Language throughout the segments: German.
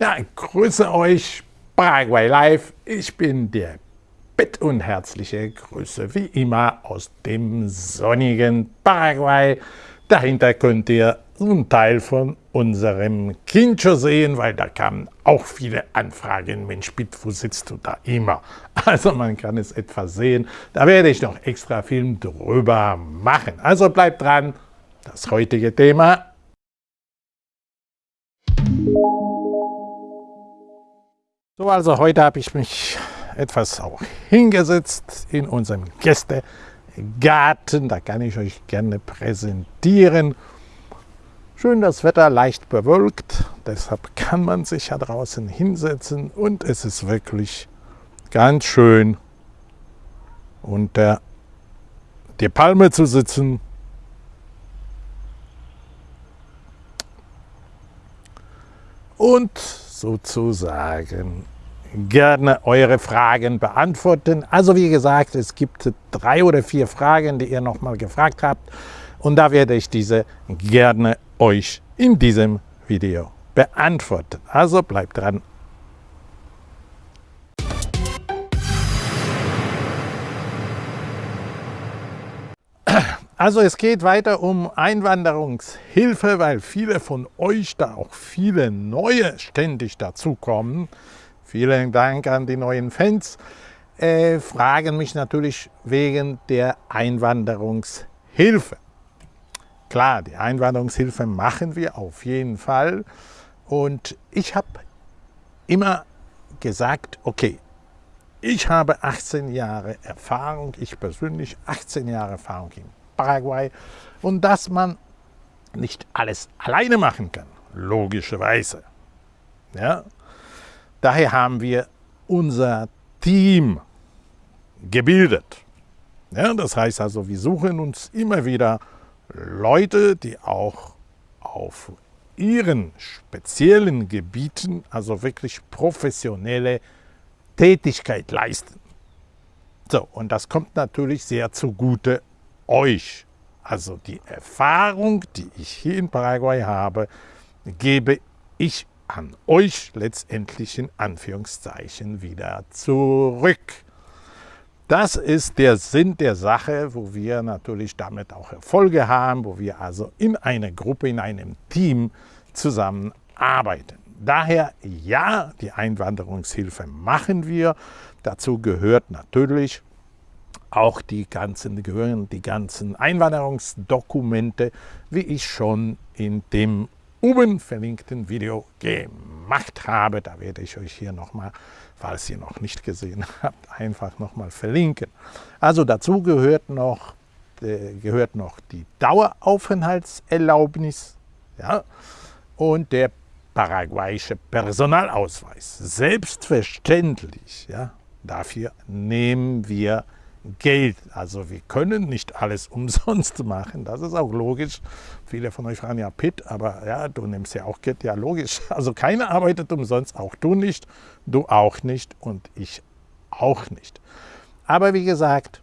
Ja, grüße euch, Paraguay Live. Ich bin der Bitt und herzliche Grüße wie immer aus dem sonnigen Paraguay. Dahinter könnt ihr einen Teil von unserem Kincho sehen, weil da kamen auch viele Anfragen. Mensch, Bitt, wo sitzt du da immer? Also man kann es etwas sehen. Da werde ich noch extra Film drüber machen. Also bleibt dran. Das heutige Thema So, also heute habe ich mich etwas auch hingesetzt in unserem Gästegarten. Da kann ich euch gerne präsentieren. Schön das Wetter, leicht bewölkt. Deshalb kann man sich ja draußen hinsetzen und es ist wirklich ganz schön unter der Palme zu sitzen. Und sozusagen gerne eure Fragen beantworten. Also wie gesagt, es gibt drei oder vier Fragen, die ihr nochmal gefragt habt. Und da werde ich diese gerne euch in diesem Video beantworten. Also bleibt dran. Also es geht weiter um Einwanderungshilfe, weil viele von euch, da auch viele neue ständig dazukommen, vielen Dank an die neuen Fans, äh, fragen mich natürlich wegen der Einwanderungshilfe. Klar, die Einwanderungshilfe machen wir auf jeden Fall. Und ich habe immer gesagt, okay, ich habe 18 Jahre Erfahrung, ich persönlich 18 Jahre Erfahrung in Paraguay und dass man nicht alles alleine machen kann, logischerweise. Ja? Daher haben wir unser Team gebildet. Ja, das heißt also, wir suchen uns immer wieder Leute, die auch auf ihren speziellen Gebieten, also wirklich professionelle Tätigkeit leisten. So, und das kommt natürlich sehr zugute euch, also die Erfahrung, die ich hier in Paraguay habe, gebe ich an euch letztendlich in Anführungszeichen wieder zurück. Das ist der Sinn der Sache, wo wir natürlich damit auch Erfolge haben, wo wir also in einer Gruppe, in einem Team zusammenarbeiten. Daher ja, die Einwanderungshilfe machen wir. Dazu gehört natürlich auch die ganzen, gehören die ganzen Einwanderungsdokumente, wie ich schon in dem oben verlinkten Video gemacht habe. Da werde ich euch hier nochmal, falls ihr noch nicht gesehen habt, einfach nochmal verlinken. Also dazu gehört noch, äh, gehört noch die Daueraufenthaltserlaubnis ja, und der paraguayische Personalausweis. Selbstverständlich, ja, dafür nehmen wir Geld. Also wir können nicht alles umsonst machen, das ist auch logisch. Viele von euch fragen ja, Pitt, aber ja, du nimmst ja auch Geld, ja logisch. Also keiner arbeitet umsonst, auch du nicht, du auch nicht und ich auch nicht. Aber wie gesagt,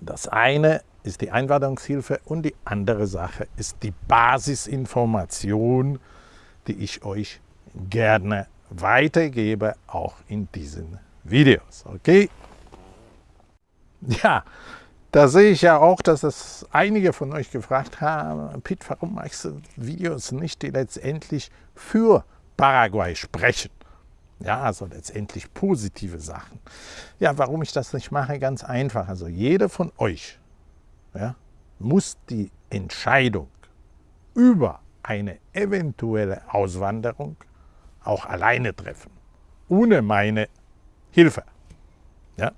das eine ist die Einwanderungshilfe und die andere Sache ist die Basisinformation, die ich euch gerne weitergebe, auch in diesen Videos. Okay? Ja, da sehe ich ja auch, dass es einige von euch gefragt haben, Pitt, warum machst du Videos nicht, die letztendlich für Paraguay sprechen? Ja, also letztendlich positive Sachen. Ja, warum ich das nicht mache, ganz einfach. Also jeder von euch ja, muss die Entscheidung über eine eventuelle Auswanderung auch alleine treffen, ohne meine Hilfe. Ja?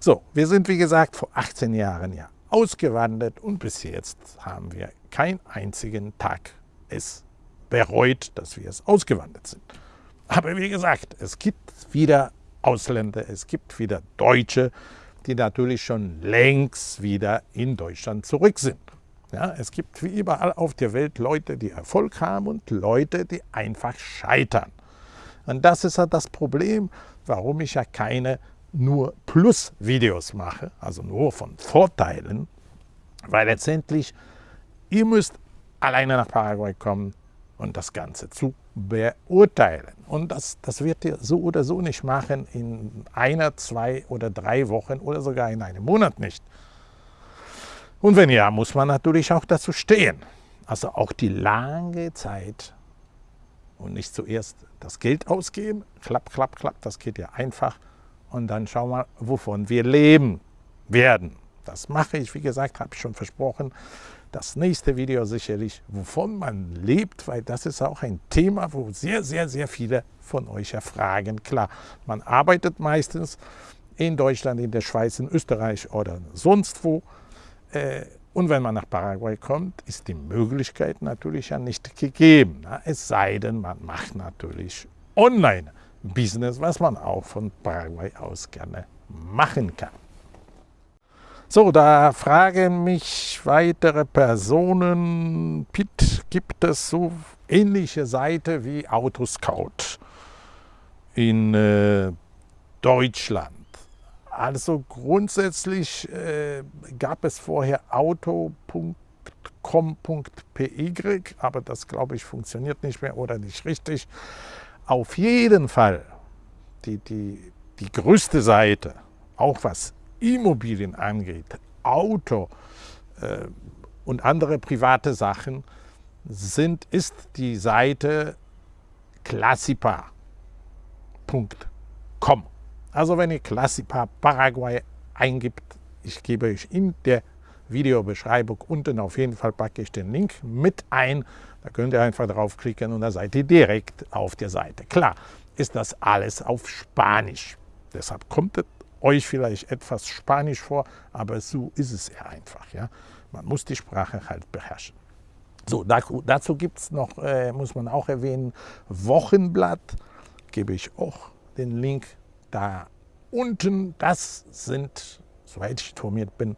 So, wir sind wie gesagt vor 18 Jahren ja ausgewandert und bis jetzt haben wir keinen einzigen Tag es bereut, dass wir es ausgewandert sind. Aber wie gesagt, es gibt wieder Ausländer, es gibt wieder Deutsche, die natürlich schon längst wieder in Deutschland zurück sind. Ja, es gibt wie überall auf der Welt Leute, die Erfolg haben und Leute, die einfach scheitern. Und das ist ja das Problem, warum ich ja keine nur Plus-Videos mache, also nur von Vorteilen, weil letztendlich ihr müsst alleine nach Paraguay kommen und das Ganze zu beurteilen. Und das, das wird ihr so oder so nicht machen in einer, zwei oder drei Wochen oder sogar in einem Monat nicht. Und wenn ja, muss man natürlich auch dazu stehen. Also auch die lange Zeit und nicht zuerst das Geld ausgeben, klapp, klapp, klapp, das geht ja einfach. Und dann schauen wir, wovon wir leben werden. Das mache ich, wie gesagt, habe ich schon versprochen. Das nächste Video sicherlich, wovon man lebt, weil das ist auch ein Thema, wo sehr, sehr, sehr viele von euch erfragen. Klar, man arbeitet meistens in Deutschland, in der Schweiz, in Österreich oder sonst wo. Äh, und wenn man nach Paraguay kommt, ist die Möglichkeit natürlich ja nicht gegeben. Es sei denn, man macht natürlich Online-Business, was man auch von Paraguay aus gerne machen kann. So, da fragen mich weitere Personen, Pitt, gibt es so ähnliche Seite wie Autoscout in äh, Deutschland? Also grundsätzlich äh, gab es vorher auto.com.py, aber das glaube ich funktioniert nicht mehr oder nicht richtig. Auf jeden Fall die, die, die größte Seite, auch was Immobilien angeht, Auto äh, und andere private Sachen, sind, ist die Seite classipa.com. Also wenn ihr Classipa Paraguay eingibt, ich gebe euch in der Videobeschreibung unten auf jeden Fall packe ich den Link mit ein. Da könnt ihr einfach draufklicken und da seid ihr direkt auf der Seite. Klar ist das alles auf Spanisch. Deshalb kommt es euch vielleicht etwas Spanisch vor, aber so ist es ja einfach. Ja? Man muss die Sprache halt beherrschen. So, dazu gibt es noch, äh, muss man auch erwähnen, Wochenblatt. Gebe ich auch den Link da unten, das sind, soweit ich informiert bin,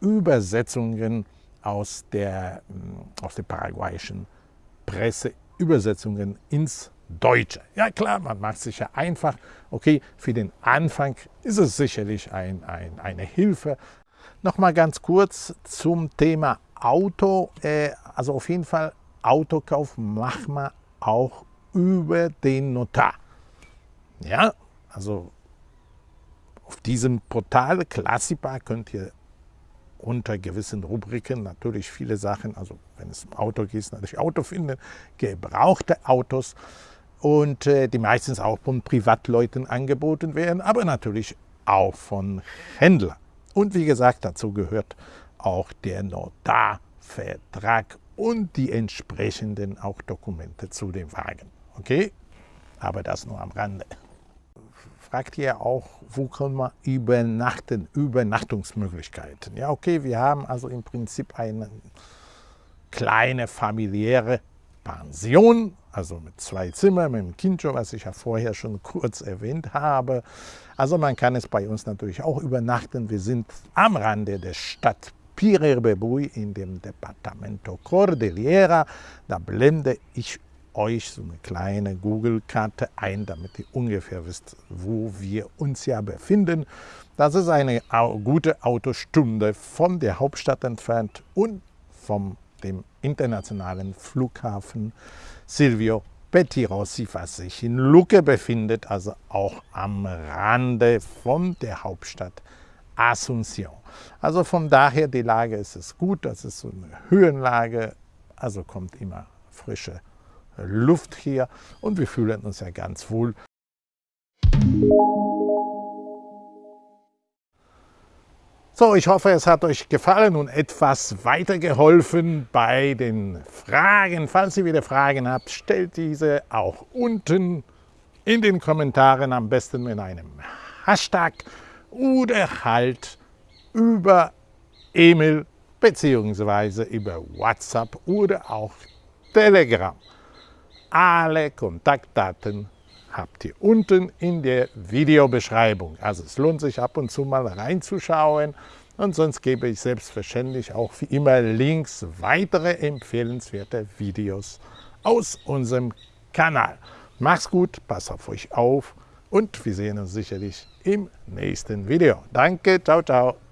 Übersetzungen aus der, mm, aus der paraguayischen Presse, Übersetzungen ins Deutsche. Ja klar, man macht sich ja einfach. Okay, für den Anfang ist es sicherlich ein, ein, eine Hilfe. Nochmal ganz kurz zum Thema Auto. Äh, also auf jeden Fall, Autokauf machen wir auch über den Notar. Ja, also auf diesem Portal Classipa könnt ihr unter gewissen Rubriken natürlich viele Sachen, also wenn es um Auto geht, natürlich Auto finden, gebrauchte Autos und äh, die meistens auch von Privatleuten angeboten werden, aber natürlich auch von Händlern. Und wie gesagt, dazu gehört auch der Notarvertrag und die entsprechenden auch Dokumente zu dem Wagen. Okay? Aber das nur am Rande fragt ihr auch, wo können wir übernachten, Übernachtungsmöglichkeiten. Ja, okay, wir haben also im Prinzip eine kleine familiäre Pension, also mit zwei Zimmern, mit dem Kindcho, was ich ja vorher schon kurz erwähnt habe. Also man kann es bei uns natürlich auch übernachten. Wir sind am Rande der Stadt Pirerbebui in dem Departamento Cordillera. Da blende ich euch so eine kleine Google-Karte ein, damit ihr ungefähr wisst, wo wir uns ja befinden. Das ist eine gute Autostunde von der Hauptstadt entfernt und vom dem internationalen Flughafen Silvio Pettirossi, was sich in Lucke befindet, also auch am Rande von der Hauptstadt Asunción. Also von daher, die Lage ist es gut, das ist so eine Höhenlage, also kommt immer frische Luft hier und wir fühlen uns ja ganz wohl. So, ich hoffe, es hat euch gefallen und etwas weitergeholfen bei den Fragen. Falls ihr wieder Fragen habt, stellt diese auch unten in den Kommentaren, am besten mit einem Hashtag oder halt über E-Mail bzw. über WhatsApp oder auch Telegram. Alle Kontaktdaten habt ihr unten in der Videobeschreibung. Also es lohnt sich ab und zu mal reinzuschauen und sonst gebe ich selbstverständlich auch wie immer Links weitere empfehlenswerte Videos aus unserem Kanal. Macht's gut, passt auf euch auf und wir sehen uns sicherlich im nächsten Video. Danke, ciao, ciao.